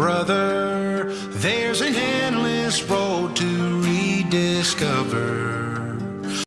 brother. There's an endless road to rediscover.